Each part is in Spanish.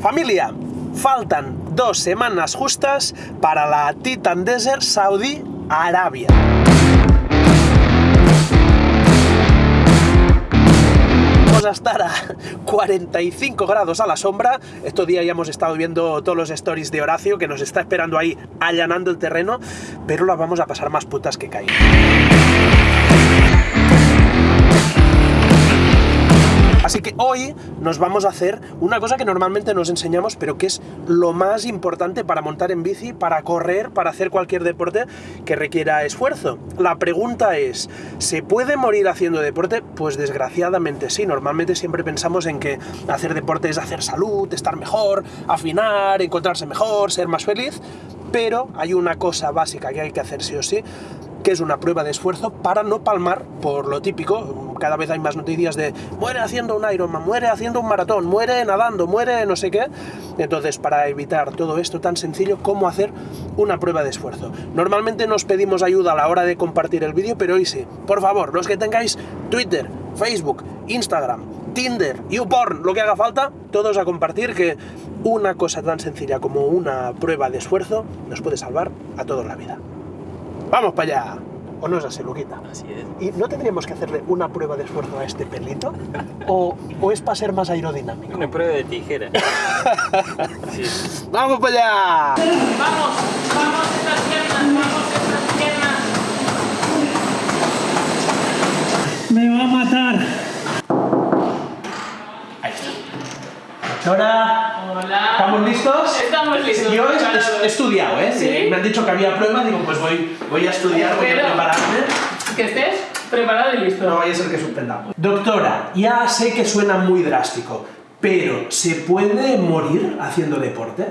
Familia, faltan dos semanas justas para la Titan Desert Saudi Arabia. Vamos a estar a 45 grados a la sombra. Estos días ya hemos estado viendo todos los stories de Horacio que nos está esperando ahí allanando el terreno, pero las vamos a pasar más putas que caen. Así que hoy nos vamos a hacer una cosa que normalmente nos enseñamos, pero que es lo más importante para montar en bici, para correr, para hacer cualquier deporte que requiera esfuerzo. La pregunta es, ¿se puede morir haciendo deporte? Pues desgraciadamente sí. Normalmente siempre pensamos en que hacer deporte es hacer salud, estar mejor, afinar, encontrarse mejor, ser más feliz, pero hay una cosa básica que hay que hacer sí o sí, que es una prueba de esfuerzo para no palmar por lo típico. Cada vez hay más noticias de muere haciendo un Ironman, muere haciendo un maratón, muere nadando, muere no sé qué. Entonces, para evitar todo esto tan sencillo, ¿cómo hacer una prueba de esfuerzo? Normalmente nos pedimos ayuda a la hora de compartir el vídeo, pero hoy sí. Por favor, los que tengáis Twitter, Facebook, Instagram, Tinder, YouPorn, lo que haga falta, todos a compartir que una cosa tan sencilla como una prueba de esfuerzo nos puede salvar a todos la vida. ¡Vamos para allá! ¿O no es así, Luquita? Así es. ¿Y no tendríamos que hacerle una prueba de esfuerzo a este pelito? ¿O, o es para ser más aerodinámico? Una prueba de tijera. Sí. ¡Vamos para allá! Vamos, vamos estas piernas, vamos estas piernas. Me va a matar. Hola, Hola. Yo he, estudiado, ¿eh? ¿Sí? Me han dicho que había prueba, digo, pues voy, voy a estudiar, voy a prepararme. Que estés preparado y listo. No vaya a ser que suspendamos. Doctora, ya sé que suena muy drástico, pero ¿se puede morir haciendo deporte?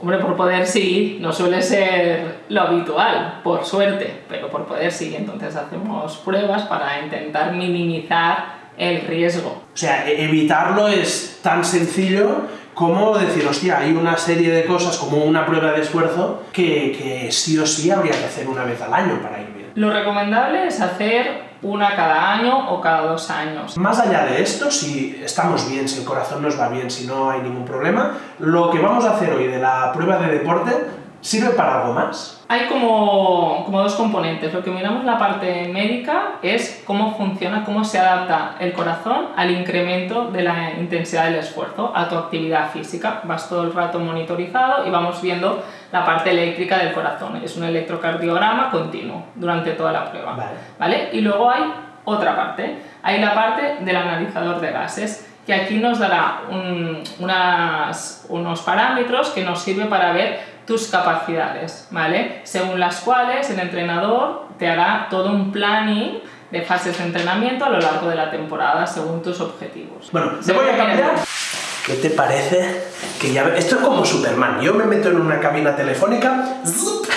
Hombre, por poder sí, no suele ser lo habitual, por suerte, pero por poder sí. Entonces hacemos pruebas para intentar minimizar el riesgo. O sea, e- evitarlo es tan sencillo como decir, hostia, hay una serie de cosas como una prueba de esfuerzo que, que sí o sí habría que hacer una vez al año para ir bien. Lo recomendable es hacer una cada año o cada dos años. Más allá de esto, si estamos bien, si el corazón nos va bien, si no hay ningún problema, lo que vamos a hacer hoy de la prueba de deporte sirve para algo más. Hay como, como dos componentes. Lo que miramos la parte médica es cómo funciona, cómo se adapta el corazón al incremento de la intensidad del esfuerzo, a tu actividad física. Vas todo el rato monitorizado y vamos viendo la parte eléctrica del corazón. Es un electrocardiograma continuo durante toda la prueba. Vale. ¿Vale? Y luego hay otra parte. Hay la parte del analizador de gases que aquí nos dará un- unas- unos parámetros que nos sirve para ver tus capacidades, ¿vale? Según las cuales el entrenador te hará todo un planning de fases de entrenamiento a lo largo de la temporada según tus objetivos. Bueno, te voy a cambiar. ¿Qué te parece? Que ya... Esto es como Superman. Yo me meto en una cabina telefónica, ¡zup!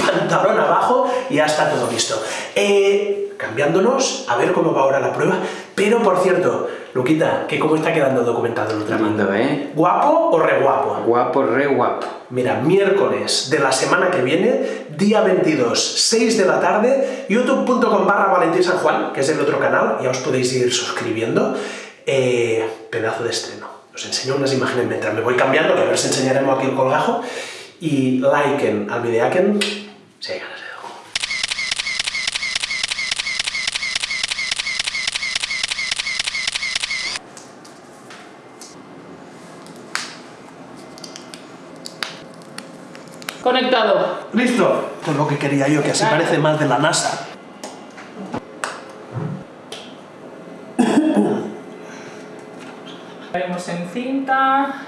pantalón abajo y ya está todo listo. Eh, cambiándonos, a ver cómo va ahora la prueba. Pero, por cierto, Luquita, que cómo está quedando documentado el. Tremendo, ¿eh? ¿Guapo o re guapo? Guapo, re guapo. Mira, miércoles de la semana que viene, día 22, 6 de la tarde, youtube.com barra Valentín San Juan, que es el otro canal, ya os podéis ir suscribiendo. Eh, pedazo de estreno. Os enseño unas imágenes mientras me voy cambiando, que a ver si enseñaremos aquí el colgajo. Y liken al videaken, si hay ganas de algo. Conectado. ¡Listo! Esto es lo que quería yo, que así Claro. parece más de la NASA. Haremos en cinta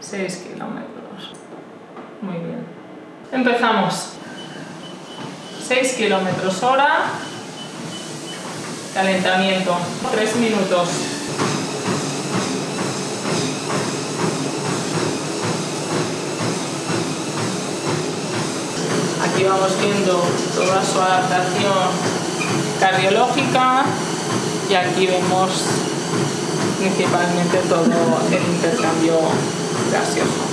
6 kilómetros. Muy bien. Empezamos. 6 kilómetros hora. Calentamiento. 3 minutos. Aquí vamos viendo toda su adaptación cardiológica y aquí vemos principalmente todo el intercambio gaseoso.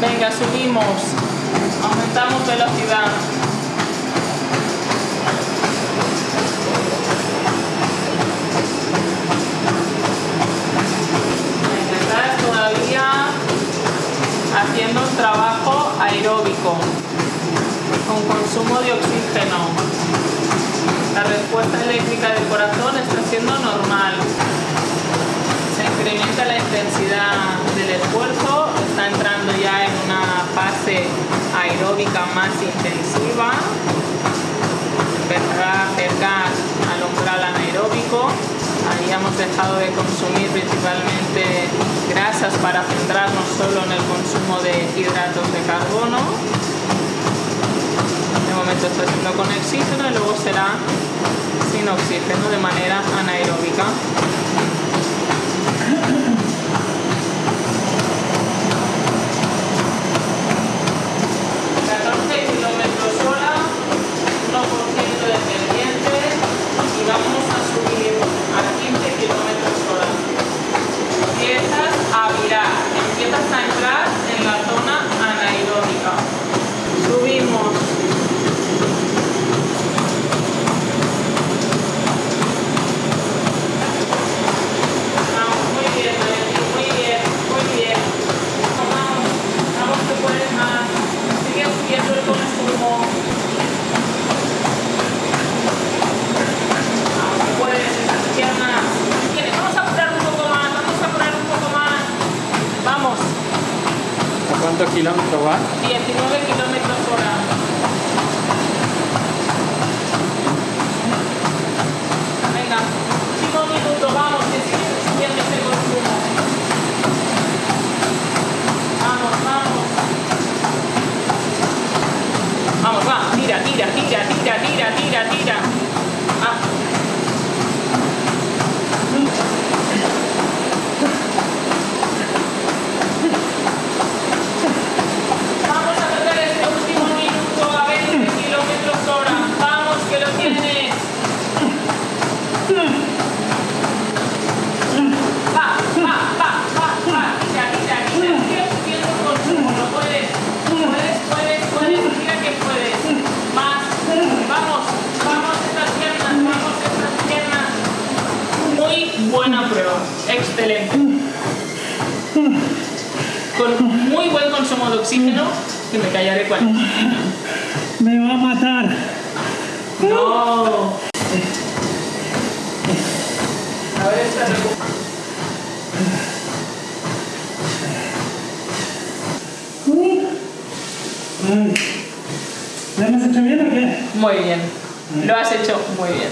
Venga, subimos. Aumentamos velocidad. Estás todavía haciendo un trabajo aeróbico con consumo de oxígeno. La respuesta eléctrica del corazón está siendo normal. Se incrementa la intensidad del esfuerzo, está entrando ya en fase aeróbica más intensiva. Empezará a acercar al umbral anaeróbico. Ahí hemos dejado de consumir principalmente grasas para centrarnos solo en el consumo de hidratos de carbono de momento está haciendo con oxígeno y luego será sin oxígeno de manera anaeróbica. 14 kilómetros hora, 1% de pendiente y vamos a subir a 15 kilómetros hora. Empiezas a virar, empiezas a entrar en la zona anaeróbica. Subimos. Vamos, muy bien, Valentín, muy bien, muy bien. Vamos, vamos que puedes más. Sigue subiendo el consumo. Vamos que puedes, esas piernas. Tienes, vamos a apurar un poco más, vamos a apurar un poco más. Vamos, ¿A cuántos va? 19 kilómetros hora. Venga, último minuto, vamos, que sigue subiendo ese consumo. Vamos, vamos. Vamos, va, tira, tira, tira, tira, tira, tira, tira. Ah. Vamos a tocar este último minuto a 20 kilómetros hora. Vamos, que lo tienes. Va, va, va, va, va. Tira, tira, tira. Sigue subiendo el consumo. Lo puedes. Puedes, puedes, puedes. Mira que puedes. Más. Vamos, vamos estas piernas, vamos estas piernas. Muy buena prueba. Excelente con muy buen consumo de oxígeno, que me callaré cuál. Me va a matar. No. A ver esta. ¿Lo hemos hecho bien o qué? Muy bien. Lo has hecho muy bien.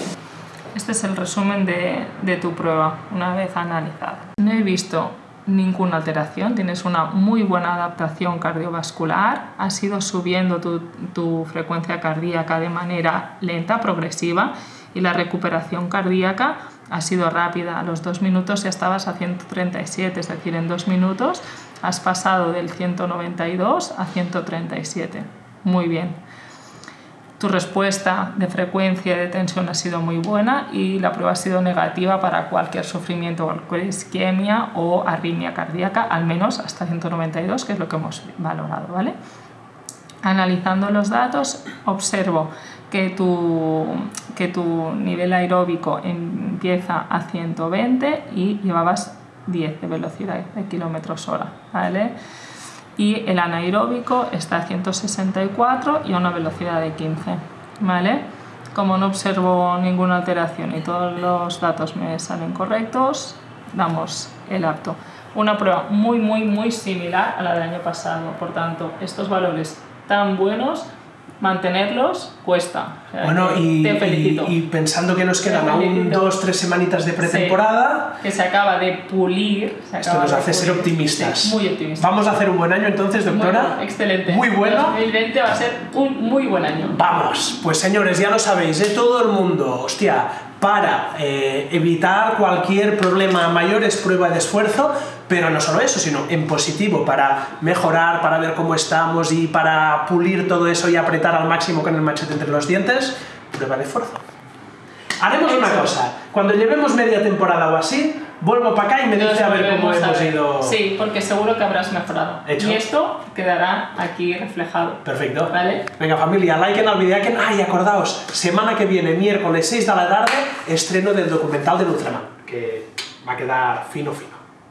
Este es el resumen de, de tu prueba, una vez analizada. No he visto ninguna alteración, tienes una muy buena adaptación cardiovascular, has ido subiendo tu, tu frecuencia cardíaca de manera lenta, progresiva, y la recuperación cardíaca ha sido rápida. A los dos minutos ya estabas a 137, es decir, en dos minutos has pasado del 192 a 137. Muy bien. Tu respuesta de frecuencia y de tensión ha sido muy buena y la prueba ha sido negativa para cualquier sufrimiento, cualquier isquemia o arritmia cardíaca, al menos hasta 192, que es lo que hemos valorado, ¿vale? Analizando los datos, observo que tu, que tu nivel aeróbico empieza a 120 y llevabas 10 de velocidad de kilómetros hora, ¿vale? Y el anaeróbico está a 164 y a una velocidad de 15. ¿vale? Como no observo ninguna alteración y todos los datos me salen correctos, damos el apto. Una prueba muy, muy, muy similar a la del año pasado. Por tanto, estos valores tan buenos, mantenerlos cuesta. O sea, Bueno, y, te felicito. y- y pensando que nos quedan aún dos, tres semanitas de pretemporada, que se acaba de pulir. se esto acaba nos hace ser pulir. optimistas. Sí, muy optimistas. Vamos a hacer un buen año entonces, doctora. Muy bueno, excelente. Muy bueno. 2020 va a ser un muy buen año. Vamos, pues señores, ya lo sabéis, de todo el mundo, hostia, para eh, evitar cualquier problema mayor es prueba de esfuerzo, pero no solo eso, sino en positivo, para mejorar, para ver cómo estamos y para pulir todo eso y apretar al máximo con el machete entre los dientes, prueba de esfuerzo. Haremos una cosa. Cuando llevemos media temporada o así, vuelvo para acá y me dice a ver cómo hemos ver. ido. Sí, porque seguro que habrás mejorado. Hecho. Y esto quedará aquí reflejado. Perfecto. Vale. Venga, familia, like en el vídeo. Que... Ay, acordaos, semana que viene, miércoles 6 de la tarde, estreno del documental de Ultraman, que va a quedar fino, fino.